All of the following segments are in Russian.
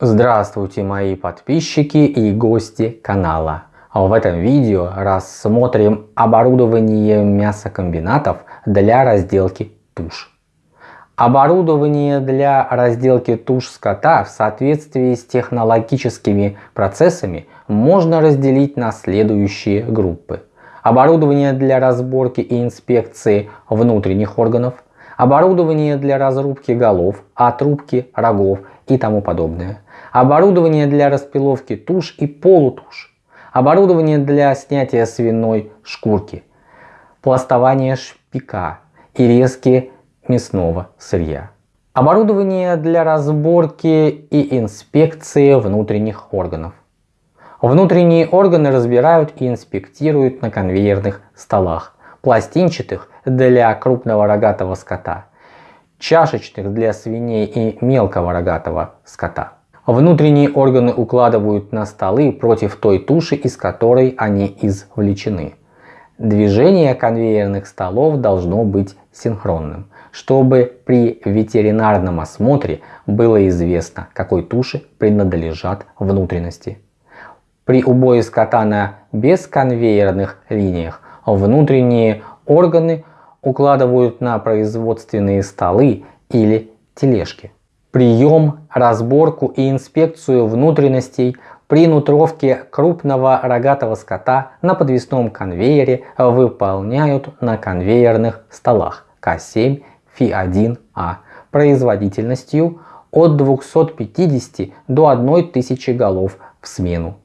Здравствуйте мои подписчики и гости канала. В этом видео рассмотрим оборудование мясокомбинатов для разделки туш. Оборудование для разделки туш скота в соответствии с технологическими процессами можно разделить на следующие группы. Оборудование для разборки и инспекции внутренних органов, оборудование для разрубки голов, отрубки рогов и тому подобное, оборудование для распиловки туш и полутуш, оборудование для снятия свиной шкурки, пластование шпика и резки мясного сырья. Оборудование для разборки и инспекции внутренних органов. Внутренние органы разбирают и инспектируют на конвейерных столах, пластинчатых для крупного рогатого скота, чашечных для свиней и мелкого рогатого скота. Внутренние органы укладывают на столы против той туши, из которой они извлечены. Движение конвейерных столов должно быть синхронным, чтобы при ветеринарном осмотре было известно, какой туше принадлежат внутренности. При убое скота на бесконвейерных линиях внутренние органы укладывают на производственные столы или тележки. Прием, разборку и инспекцию внутренностей при нутровке крупного рогатого скота на подвесном конвейере выполняют на конвейерных столах К7 Фи1А производительностью от 250 до 1000 голов в смену.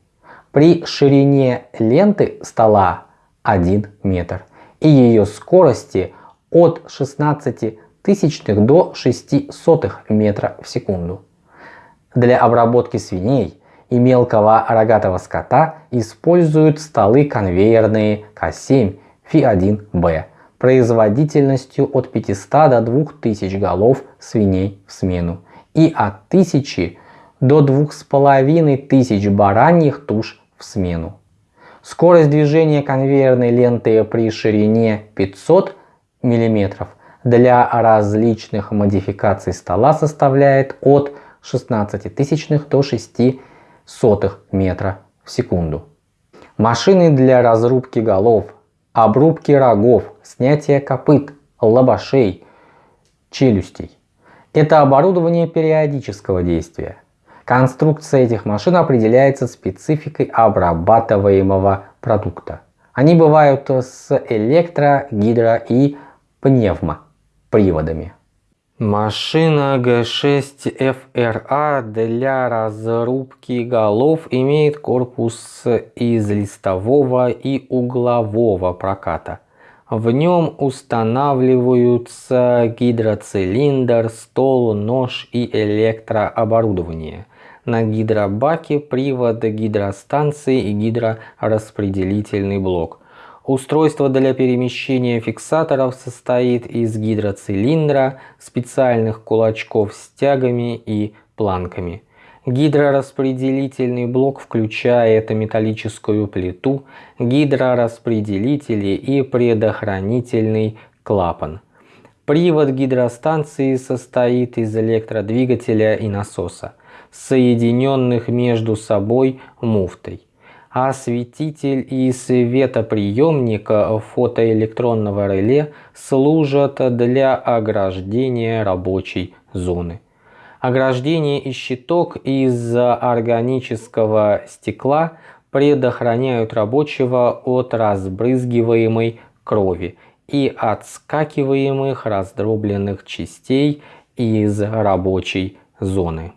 При ширине ленты стола 1 метр и ее скорости от 16 тысячных до 6 сотых метра в секунду. Для обработки свиней и мелкого рогатого скота используют столы конвейерные К7 Фи1Б производительностью от 500 до 2000 голов свиней в смену и от 1000 до 2500 бараньих туш в смену. Скорость движения конвейерной ленты при ширине 500 мм для различных модификаций стола составляет от 16 тысячных до 6 сотых метра в секунду. Машины для разрубки голов, обрубки рогов, снятия копыт, лобашей, челюстей. Это оборудование периодического действия. Конструкция этих машин определяется спецификой обрабатываемого продукта. Они бывают с электро, гидро и пневмоприводами. Машина G6FRA для разрубки голов имеет корпус из листового и углового проката. В нем устанавливаются гидроцилиндр, стол, нож и электрооборудование на гидробаке привод гидростанции и гидрораспределительный блок. Устройство для перемещения фиксаторов состоит из гидроцилиндра, специальных кулачков с тягами и планками. Гидрораспределительный блок включает металлическую плиту, гидрораспределители и предохранительный клапан. Привод гидростанции состоит из электродвигателя и насоса соединенных между собой муфтой. Осветитель и светоприемник фотоэлектронного реле служат для ограждения рабочей зоны. Ограждение и щиток из органического стекла предохраняют рабочего от разбрызгиваемой крови и отскакиваемых раздробленных частей из рабочей зоны.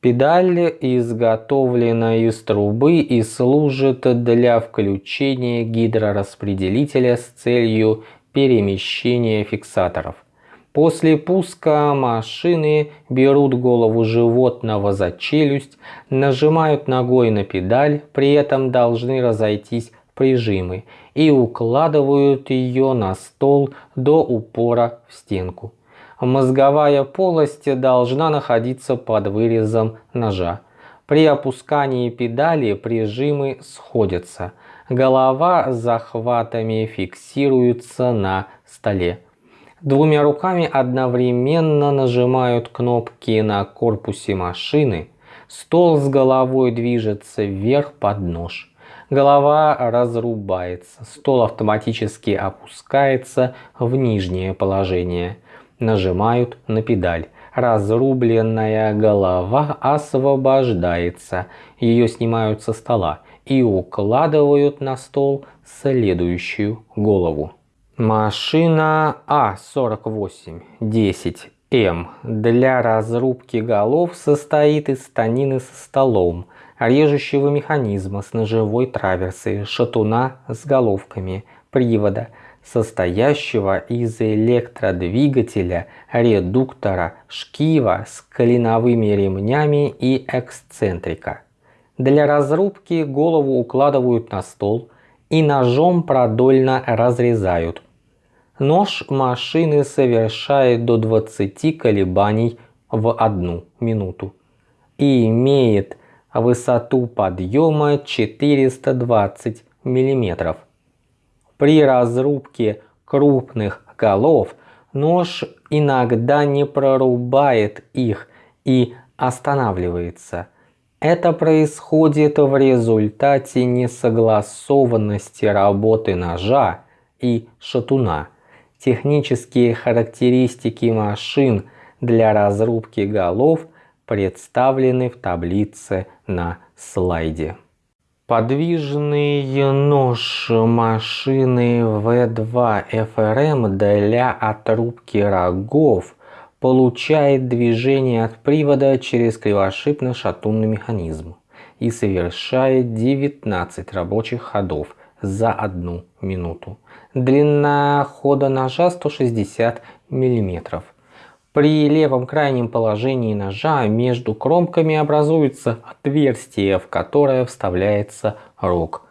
Педаль изготовлена из трубы и служит для включения гидрораспределителя с целью перемещения фиксаторов. После пуска машины берут голову животного за челюсть, нажимают ногой на педаль, при этом должны разойтись прижимы и укладывают ее на стол до упора в стенку. Мозговая полость должна находиться под вырезом ножа. При опускании педали прижимы сходятся. Голова с захватами фиксируется на столе. Двумя руками одновременно нажимают кнопки на корпусе машины. Стол с головой движется вверх под нож. Голова разрубается, стол автоматически опускается в нижнее положение. Нажимают на педаль. Разрубленная голова освобождается. Ее снимают со стола и укладывают на стол следующую голову. Машина А48-10М для разрубки голов состоит из станины со столом, режущего механизма с ножевой траверсой, шатуна с головками, привода, состоящего из электродвигателя, редуктора, шкива с клиновыми ремнями и эксцентрика. Для разрубки голову укладывают на стол и ножом продольно разрезают. Нож машины совершает до 20 колебаний в одну минуту и имеет высоту подъема 420 мм. При разрубке крупных голов нож иногда не прорубает их и останавливается. Это происходит в результате несогласованности работы ножа и шатуна. Технические характеристики машин для разрубки голов представлены в таблице на слайде. Подвижный нож машины V2 FRM для отрубки рогов получает движение от привода через кривошипно-шатунный механизм и совершает 19 рабочих ходов за одну минуту. Длина хода ножа 160 мм. При левом крайнем положении ножа между кромками образуется отверстие, в которое вставляется рог.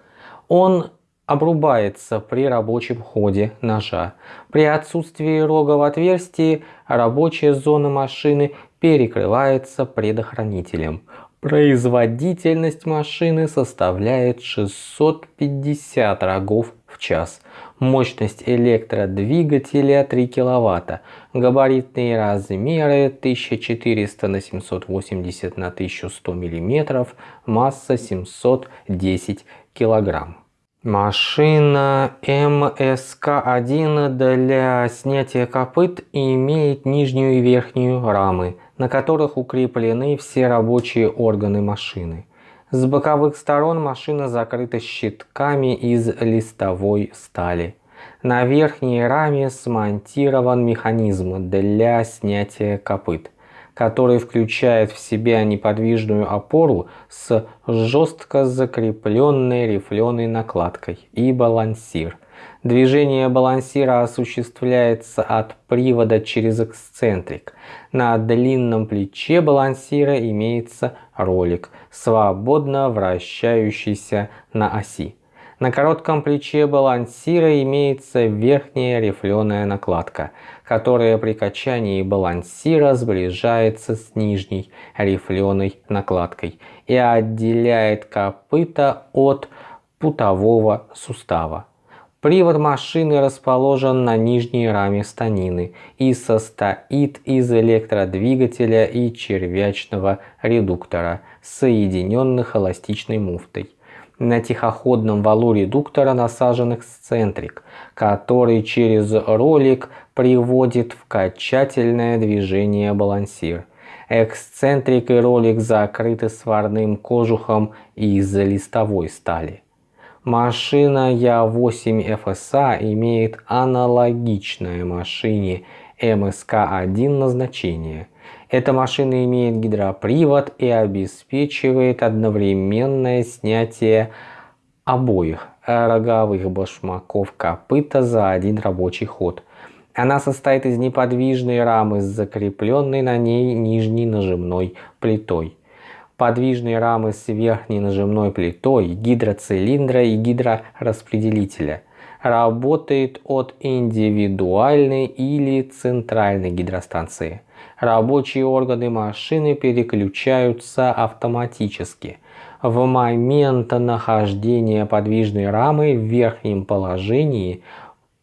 Он обрубается при рабочем ходе ножа. При отсутствии рога в отверстии рабочая зона машины перекрывается предохранителем. Производительность машины составляет 650 рогов в час. Мощность электродвигателя 3 кВт. Габаритные размеры 1400 на 780 на 1100 мм. Масса 710 кг. Машина МСК-1 для снятия копыт имеет нижнюю и верхнюю рамы, на которых укреплены все рабочие органы машины. С боковых сторон машина закрыта щитками из листовой стали. На верхней раме смонтирован механизм для снятия копыт, который включает в себя неподвижную опору с жестко закрепленной рифленой накладкой и балансир – Движение балансира осуществляется от привода через эксцентрик. На длинном плече балансира имеется ролик, свободно вращающийся на оси. На коротком плече балансира имеется верхняя рифленая накладка, которая при качании балансира сближается с нижней рифленой накладкой и отделяет копыта от путового сустава. Привод машины расположен на нижней раме станины и состоит из электродвигателя и червячного редуктора, соединенных эластичной муфтой. На тихоходном валу редуктора насажен эксцентрик, который через ролик приводит в качательное движение балансир. Эксцентрик и ролик закрыты сварным кожухом из листовой стали. Машина Я8 FSA имеет аналогичное машине МСК-1 назначение. Эта машина имеет гидропривод и обеспечивает одновременное снятие обоих роговых башмаков копыта за один рабочий ход. Она состоит из неподвижной рамы с закрепленной на ней нижней нажимной плитой подвижные рамы с верхней нажимной плитой, гидроцилиндра и гидрораспределителя. Работает от индивидуальной или центральной гидростанции. Рабочие органы машины переключаются автоматически. В момент нахождения подвижной рамы в верхнем положении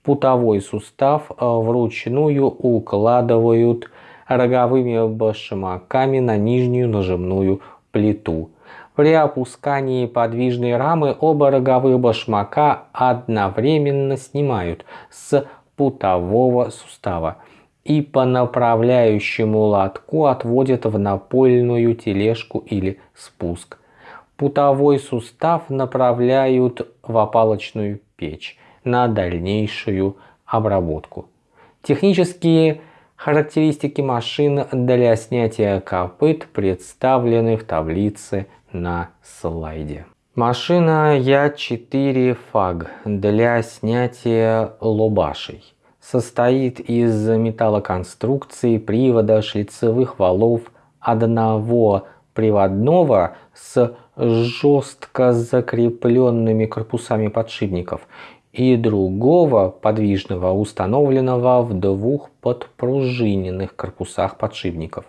путовой сустав вручную укладывают роговыми башмаками на нижнюю нажимную плиту. При опускании подвижной рамы оба роговых башмака одновременно снимают с путового сустава и по направляющему лотку отводят в напольную тележку или спуск. Путовой сустав направляют в опалочную печь на дальнейшую обработку. Технические характеристики машин для снятия копыт представлены в таблице на слайде. Машина Я4 FAG для снятия лобашей состоит из металлоконструкции, привода, шлицевых валов, одного приводного с жестко закрепленными корпусами подшипников и другого подвижного, установленного в двух подпружиненных корпусах подшипников.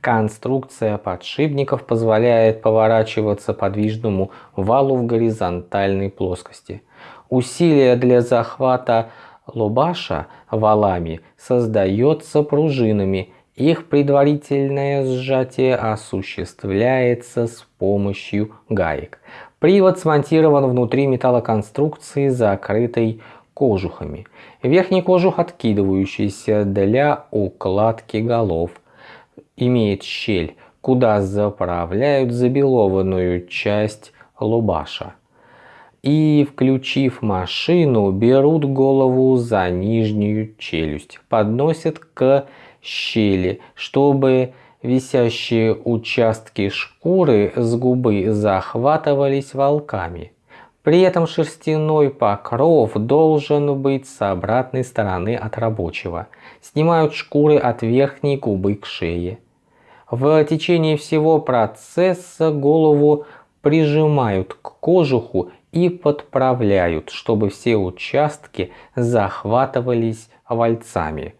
Конструкция подшипников позволяет поворачиваться подвижному валу в горизонтальной плоскости. Усилие для захвата лобаша валами создается пружинами. Их предварительное сжатие осуществляется с помощью гаек. Привод смонтирован внутри металлоконструкции, закрытой кожухами. Верхний кожух откидывающийся для укладки голов – имеет щель, куда заправляют забелованную часть лубаша. И, включив машину, берут голову за нижнюю челюсть, подносят к щели, чтобы висящие участки шкуры с губы захватывались волками. При этом шерстяной покров должен быть с обратной стороны от рабочего. Снимают шкуры от верхней губы к шее. В течение всего процесса голову прижимают к кожуху и подправляют, чтобы все участки захватывались вальцами.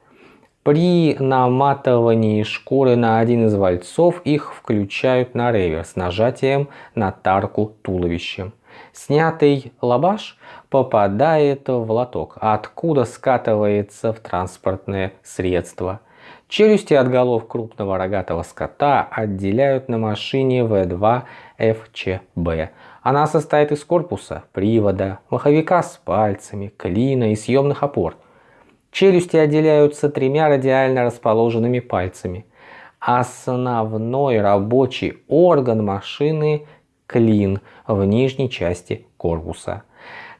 При наматывании шкуры на один из вальцов их включают на ревер с нажатием на тарку туловищем. Снятый лабаш попадает в лоток, откуда скатывается в транспортное средство – Челюсти от голов крупного рогатого скота отделяют на машине В2 ФЧБ. Она состоит из корпуса, привода, маховика с пальцами, клина и съемных опор. Челюсти отделяются тремя радиально расположенными пальцами. Основной рабочий орган машины – клин в нижней части корпуса.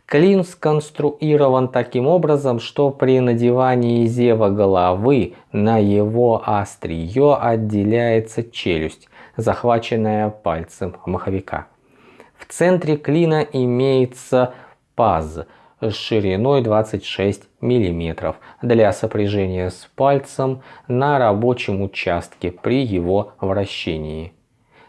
Клин сконструирован таким образом, что при надевании зева головы на его острие отделяется челюсть, захваченная пальцем маховика. В центре клина имеется паз с шириной 26 мм для сопряжения с пальцем на рабочем участке при его вращении.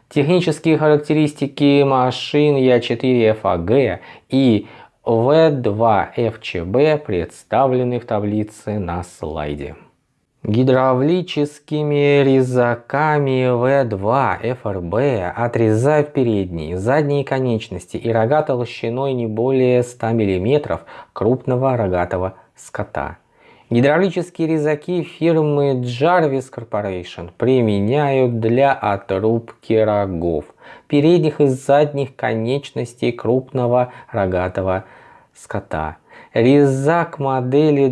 Технические характеристики машин Я4FAG и в2ФЧБ представлены в таблице на слайде. Гидравлическими резаками В2 ФРБ отрезают передние, задние конечности и рога толщиной не более 100 мм крупного рогатого скота. Гидравлические резаки фирмы Jarvis Corporation применяют для отрубки рогов, передних и задних конечностей крупного рогатого скота. Резак модели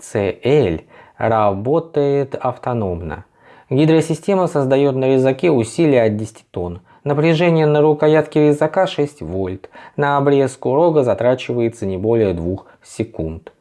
25CL работает автономно. Гидросистема создает на резаке усилие от 10 тонн. Напряжение на рукоятке резака 6 вольт. На обрезку рога затрачивается не более 2 секунд.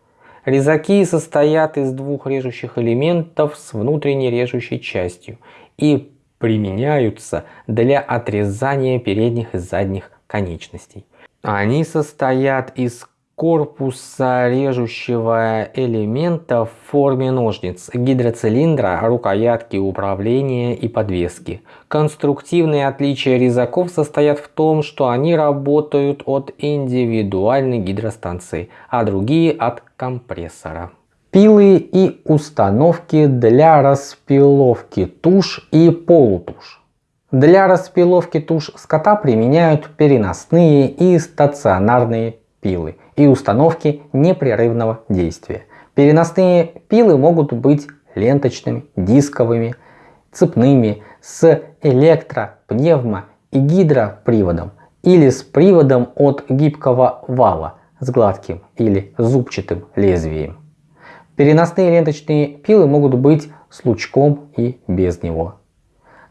Резаки состоят из двух режущих элементов с внутренней режущей частью и применяются для отрезания передних и задних конечностей. Они состоят из корпуса режущего элемента в форме ножниц, гидроцилиндра, рукоятки управления и подвески. Конструктивные отличия резаков состоят в том, что они работают от индивидуальной гидростанции, а другие от компрессора. Пилы и установки для распиловки туш и полутуш. Для распиловки туш скота применяют переносные и стационарные пилы и установки непрерывного действия. Переносные пилы могут быть ленточными, дисковыми цепными, с электро, пневмо и гидроприводом или с приводом от гибкого вала с гладким или зубчатым лезвием. Переносные ленточные пилы могут быть с лучком и без него.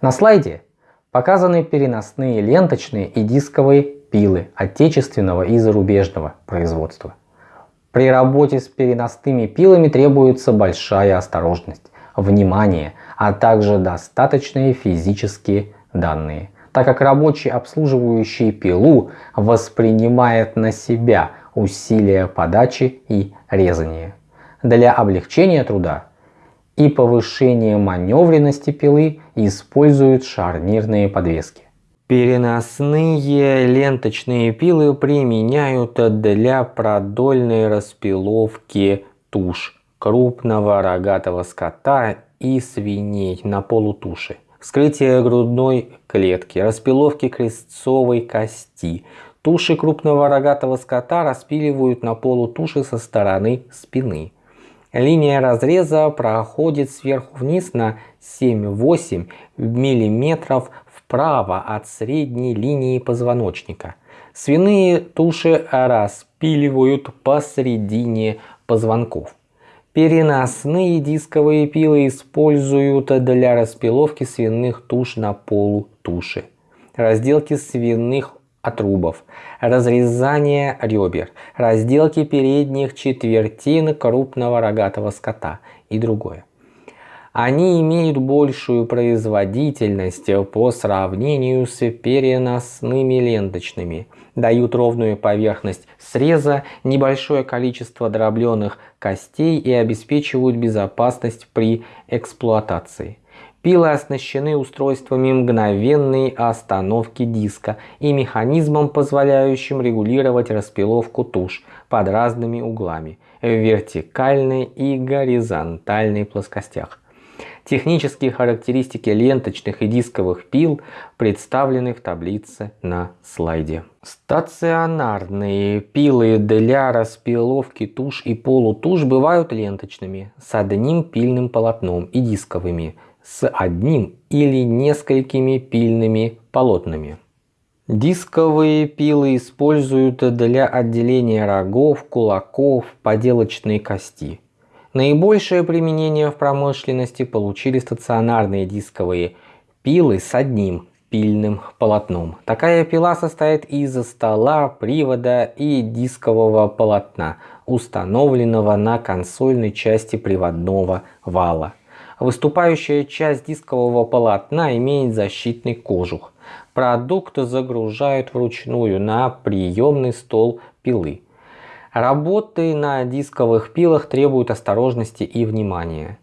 На слайде показаны переносные ленточные и дисковые пилы отечественного и зарубежного производства. При работе с переносными пилами требуется большая осторожность, внимание, а также достаточные физические данные, так как рабочий, обслуживающий пилу, воспринимает на себя усилия подачи и резания. Для облегчения труда и повышения маневренности пилы используют шарнирные подвески. Переносные ленточные пилы применяют для продольной распиловки туш крупного рогатого скота и свиней на полутуши, вскрытие грудной клетки, распиловки крестцовой кости. Туши крупного рогатого скота распиливают на полутуши со стороны спины. Линия разреза проходит сверху вниз на 7-8 мм вправо от средней линии позвоночника. Свиные туши распиливают посередине позвонков. Переносные дисковые пилы используют для распиловки свиных туш на полу туши, разделки свиных отрубов, разрезание ребер, разделки передних четвертин крупного рогатого скота и другое. Они имеют большую производительность по сравнению с переносными ленточными, дают ровную поверхность среза, небольшое количество дробленых костей и обеспечивают безопасность при эксплуатации. Пилы оснащены устройствами мгновенной остановки диска и механизмом, позволяющим регулировать распиловку туш под разными углами в вертикальной и горизонтальной плоскостях. Технические характеристики ленточных и дисковых пил представлены в таблице на слайде. Стационарные пилы для распиловки туш и полутуш бывают ленточными с одним пильным полотном и дисковыми с одним или несколькими пильными полотнами. Дисковые пилы используют для отделения рогов, кулаков, поделочной кости. Наибольшее применение в промышленности получили стационарные дисковые пилы с одним пильным полотном. Такая пила состоит из стола, привода и дискового полотна, установленного на консольной части приводного вала. Выступающая часть дискового полотна имеет защитный кожух. Продукт загружают вручную на приемный стол пилы. Работы на дисковых пилах требуют осторожности и внимания.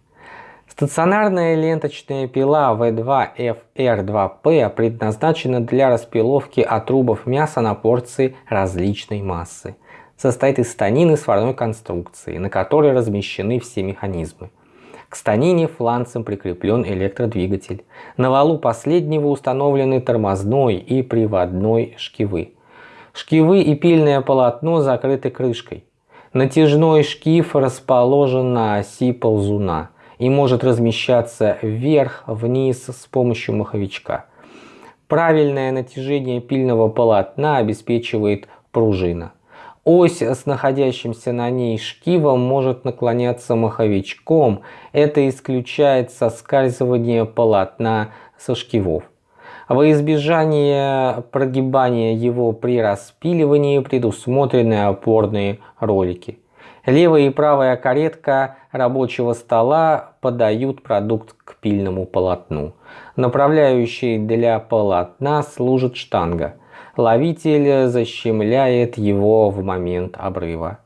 Стационарная ленточная пила V2FR2P предназначена для распиловки отрубов мяса на порции различной массы. Состоит из станины сварной конструкции, на которой размещены все механизмы. К станине фланцем прикреплен электродвигатель. На валу последнего установлены тормозной и приводной шкивы. Шкивы и пильное полотно закрыты крышкой. Натяжной шкив расположен на оси ползуна и может размещаться вверх-вниз с помощью маховичка. Правильное натяжение пильного полотна обеспечивает пружина. Ось с находящимся на ней шкивом может наклоняться маховичком. Это исключает соскальзывание полотна со шкивов. Во избежание прогибания его при распиливании предусмотрены опорные ролики. Левая и правая каретка рабочего стола подают продукт к пильному полотну. Направляющей для полотна служит штанга. Ловитель защемляет его в момент обрыва.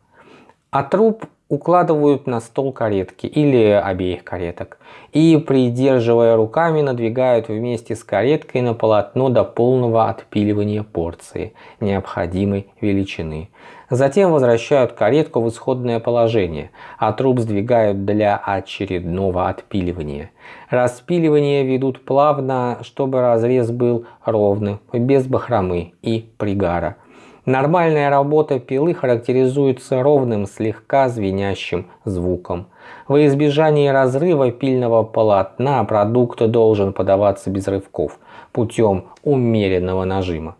А труп укладывают на стол каретки или обеих кареток и, придерживая руками, надвигают вместе с кареткой на полотно до полного отпиливания порции необходимой величины. Затем возвращают каретку в исходное положение, а труп сдвигают для очередного отпиливания. Распиливание ведут плавно, чтобы разрез был ровным, без бахромы и пригара. Нормальная работа пилы характеризуется ровным, слегка звенящим звуком. Во избежание разрыва пильного полотна продукт должен подаваться без рывков путем умеренного нажима.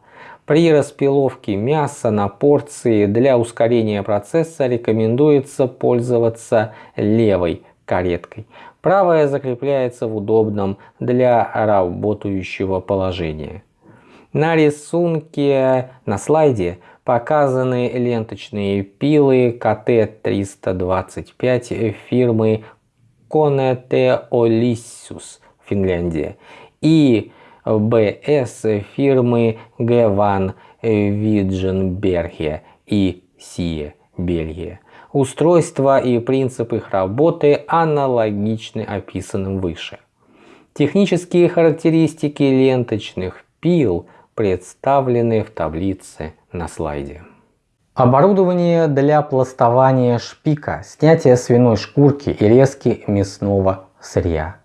При распиловке мяса на порции для ускорения процесса рекомендуется пользоваться левой кареткой. Правая закрепляется в удобном для работающего положения. На рисунке на слайде показаны ленточные пилы КТ-325 фирмы Konete Olissus, Финляндия, и БС фирмы Геван Видженберге и Сие, Бельгия. Устройство и принцип их работы аналогичны описанным выше. Технические характеристики ленточных пил представлены в таблице на слайде. Оборудование для пластования шпика, снятия свиной шкурки и резки мясного сырья.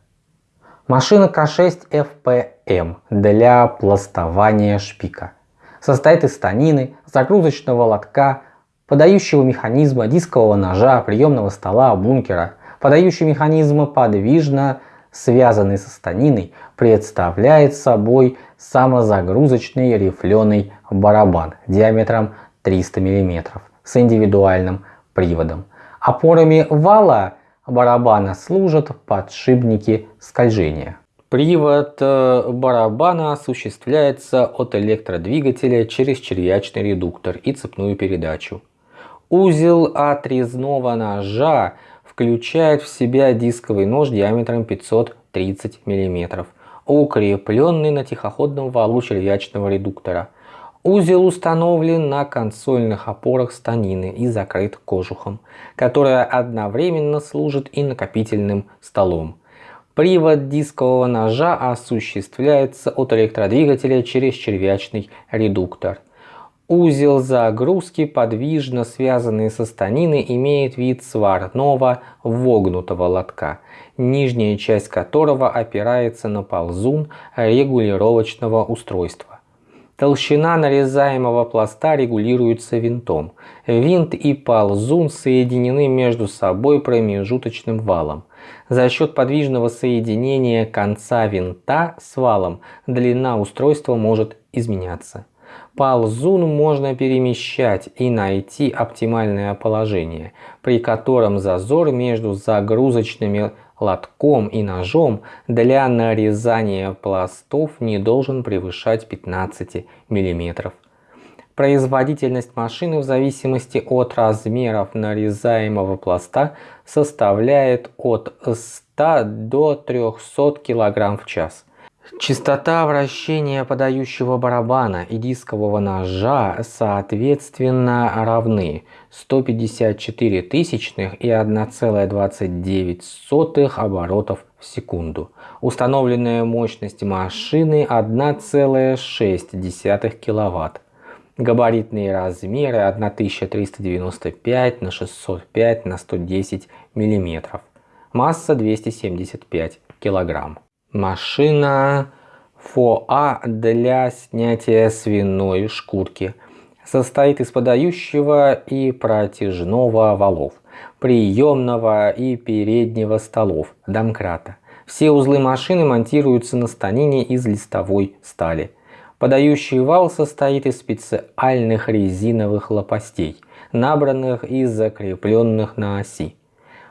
Машина К6 FPM для пластования шпика. Состоит из станины, загрузочного лотка, подающего механизма, дискового ножа, приемного стола, бункера. Подающий механизм подвижно связанный со станиной, представляет собой самозагрузочный рифленый барабан диаметром 300 мм с индивидуальным приводом. Опорами вала барабана служат подшипники скольжения. Привод э, барабана осуществляется от электродвигателя через червячный редуктор и цепную передачу. Узел отрезного ножа включает в себя дисковый нож диаметром 530 мм, укрепленный на тихоходном валу червячного редуктора. Узел установлен на консольных опорах станины и закрыт кожухом, которая одновременно служит и накопительным столом. Привод дискового ножа осуществляется от электродвигателя через червячный редуктор. Узел загрузки, подвижно связанный со станиной, имеет вид сварного вогнутого лотка, нижняя часть которого опирается на ползун регулировочного устройства. Толщина нарезаемого пласта регулируется винтом. Винт и ползун соединены между собой промежуточным валом. За счет подвижного соединения конца винта с валом длина устройства может изменяться. Ползун можно перемещать и найти оптимальное положение, при котором зазор между загрузочными лотком и ножом для нарезания пластов не должен превышать 15 мм. Производительность машины в зависимости от размеров нарезаемого пласта составляет от 100 до 300 кг в час. Частота вращения подающего барабана и дискового ножа соответственно равны 154 тысячных и 1,29 оборотов в секунду. Установленная мощность машины 1,6 киловатт. Габаритные размеры 1395 на 605 на 110 миллиметров. Масса 275 килограмм. Машина ФОА для снятия свиной шкурки. Состоит из подающего и протяжного валов, приемного и переднего столов, домкрата. Все узлы машины монтируются на станине из листовой стали. Подающий вал состоит из специальных резиновых лопастей, набранных и закрепленных на оси.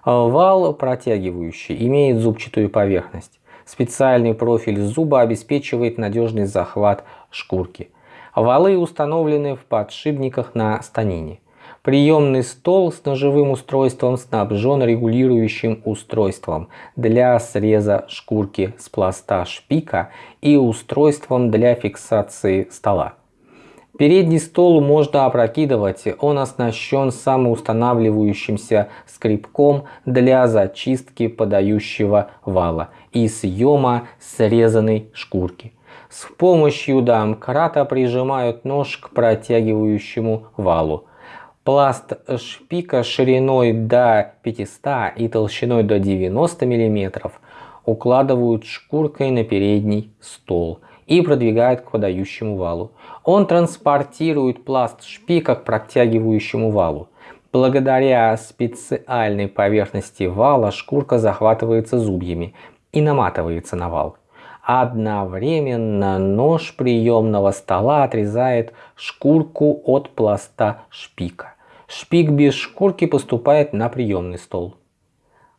Вал протягивающий имеет зубчатую поверхность. Специальный профиль зуба обеспечивает надежный захват шкурки. Валы установлены в подшипниках на станине. Приемный стол с ножевым устройством снабжен регулирующим устройством для среза шкурки с пласта шпика и устройством для фиксации стола. Передний стол можно опрокидывать, он оснащен самоустанавливающимся скребком для зачистки подающего вала и съема срезанной шкурки. С помощью домкрата прижимают нож к протягивающему валу. Пласт шпика шириной до 500 и толщиной до 90 мм укладывают шкуркой на передний стол и продвигает к подающему валу. Он транспортирует пласт шпика к протягивающему валу. Благодаря специальной поверхности вала шкурка захватывается зубьями и наматывается на вал. Одновременно нож приемного стола отрезает шкурку от пласта шпика. Шпик без шкурки поступает на приемный стол.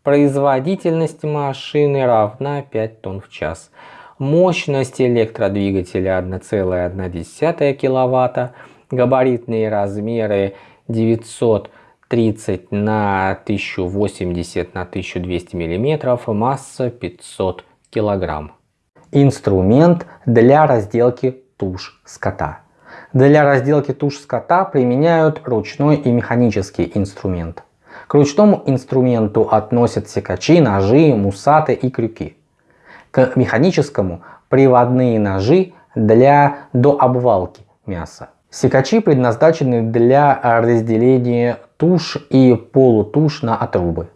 Производительность машины равна 5 тонн в час. Мощность электродвигателя 1,1 кВт. Габаритные размеры 930 на 1080 на 1200 мм. Масса 500 кг. Инструмент для разделки туш скота. Для разделки туш скота применяют ручной и механический инструмент. К ручному инструменту относят секачи, ножи, мусаты и крюки. К механическому приводные ножи для дообвалки мяса. Секачи предназначены для разделения туш и полутуш на отрубы.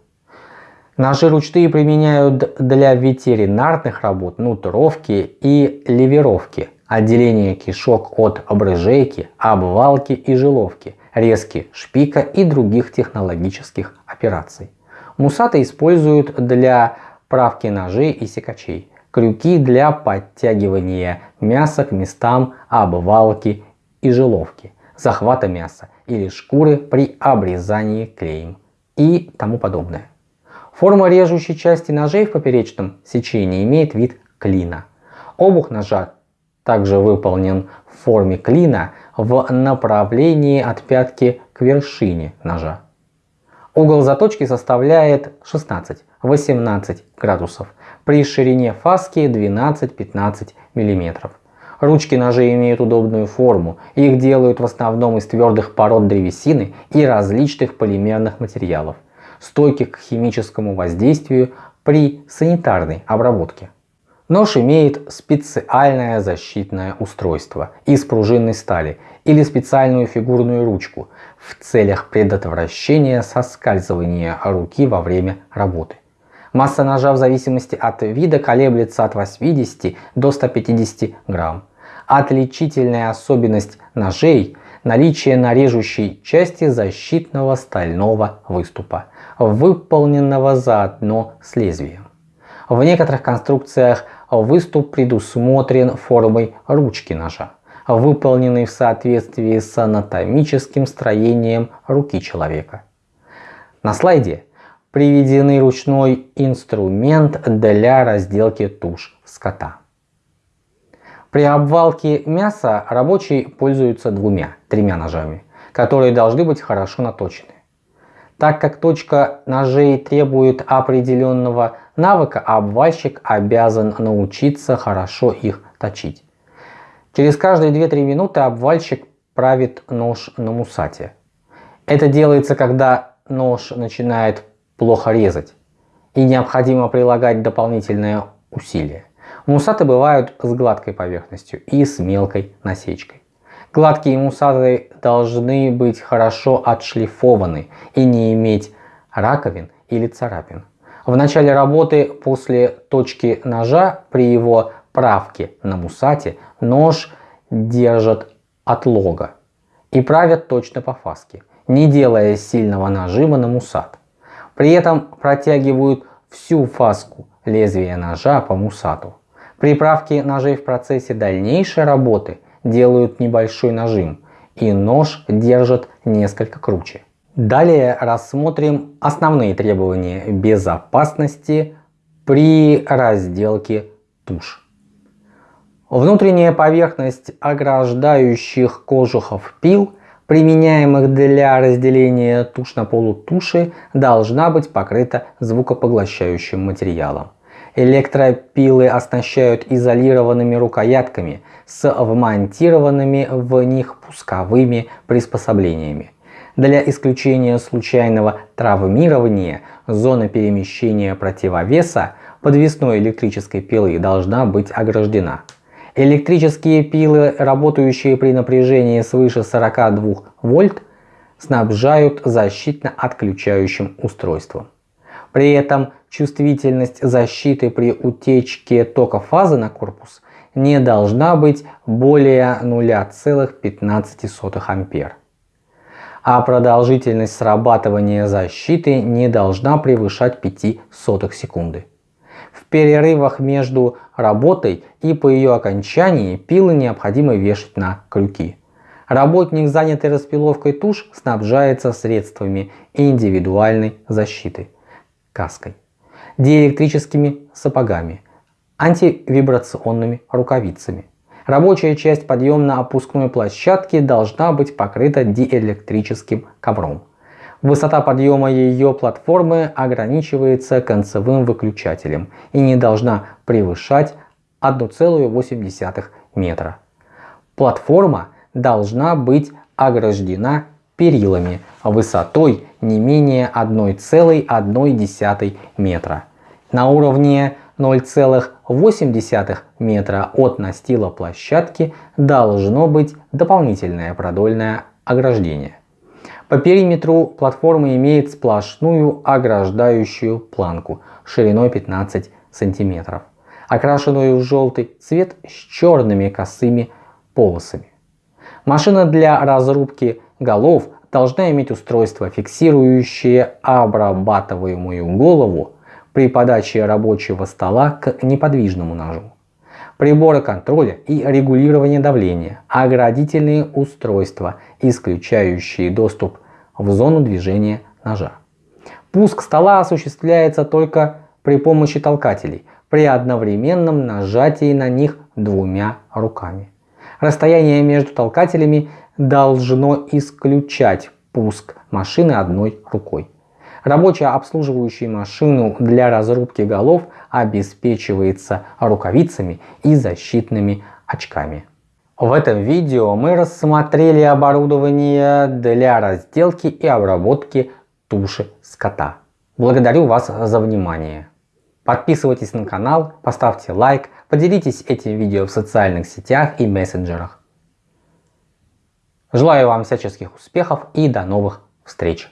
Ножи ручные применяют для ветеринарных работ, нутровки и ливеровки, отделения кишок от обрыжейки, обвалки и жиловки, резки шпика и других технологических операций. Мусаты используют для правки ножей и секачей, крюки для подтягивания мяса к местам обвалки и жиловки, захвата мяса или шкуры при обрезании клеем и тому подобное. Форма режущей части ножей в поперечном сечении имеет вид клина. Обух ножа также выполнен в форме клина в направлении от пятки к вершине ножа. Угол заточки составляет 16-18 градусов при ширине фаски 12-15 мм. Ручки ножей имеют удобную форму, их делают в основном из твердых пород древесины и различных полимерных материалов стойких к химическому воздействию при санитарной обработке. Нож имеет специальное защитное устройство из пружинной стали или специальную фигурную ручку в целях предотвращения соскальзывания руки во время работы. Масса ножа в зависимости от вида колеблется от 80 до 150 грамм. Отличительная особенность ножей – наличие на режущей части защитного стального выступа выполненного заодно с лезвием. В некоторых конструкциях выступ предусмотрен формой ручки ножа, выполненной в соответствии с анатомическим строением руки человека. На слайде приведены ручной инструмент для разделки туш скота. При обвалке мяса рабочий пользуется двумя-тремя ножами, которые должны быть хорошо наточены. Так как точка ножей требует определенного навыка, обвальщик обязан научиться хорошо их точить. Через каждые 2-3 минуты обвальщик правит нож на мусате. Это делается, когда нож начинает плохо резать и необходимо прилагать дополнительное усилие. Мусаты бывают с гладкой поверхностью и с мелкой насечкой. Гладкие мусаты должны быть хорошо отшлифованы и не иметь раковин или царапин. В начале работы после точки ножа при его правке на мусате нож держат от лога и правят точно по фаске, не делая сильного нажима на мусат. При этом протягивают всю фаску лезвия ножа по мусату. При правке ножей в процессе дальнейшей работы делают небольшой нажим, и нож держит несколько круче. Далее рассмотрим основные требования безопасности при разделке туш. Внутренняя поверхность ограждающих кожухов пил, применяемых для разделения туш на полутуши, должна быть покрыта звукопоглощающим материалом. Электропилы оснащают изолированными рукоятками с вмонтированными в них пусковыми приспособлениями. Для исключения случайного травмирования зона перемещения противовеса подвесной электрической пилы должна быть ограждена. Электрические пилы, работающие при напряжении свыше 42 вольт, снабжают защитно-отключающим устройством. При этом чувствительность защиты при утечке тока фазы на корпус не должна быть более 0,15 ампер. А продолжительность срабатывания защиты не должна превышать 5 сотых секунды. В перерывах между работой и по ее окончании пилы необходимо вешать на крюки. Работник, занятый распиловкой туш, снабжается средствами индивидуальной защиты – каской, диэлектрическими сапогами, антивибрационными рукавицами. Рабочая часть подъемно-опускной площадки должна быть покрыта диэлектрическим ковром. Высота подъема ее платформы ограничивается концевым выключателем и не должна превышать 1,8 метра. Платформа должна быть ограждена перилами высотой не менее 1,1 метра. На уровне 0,8 метра от настила площадки должно быть дополнительное продольное ограждение. По периметру платформа имеет сплошную ограждающую планку шириной 15 сантиметров, окрашенную в желтый цвет с черными косыми полосами. Машина для разрубки голов должна иметь устройство, фиксирующее обрабатываемую голову при подаче рабочего стола к неподвижному ножу. Приборы контроля и регулирования давления, оградительные устройства, исключающие доступ в зону движения ножа. Пуск стола осуществляется только при помощи толкателей, при одновременном нажатии на них двумя руками. Расстояние между толкателями должно исключать пуск машины одной рукой. Рабочая обслуживающая машину для разрубки голов обеспечивается рукавицами и защитными очками. В этом видео мы рассмотрели оборудование для разделки и обработки туши скота. Благодарю вас за внимание. Подписывайтесь на канал, поставьте лайк, поделитесь этим видео в социальных сетях и мессенджерах. Желаю вам всяческих успехов и до новых встреч!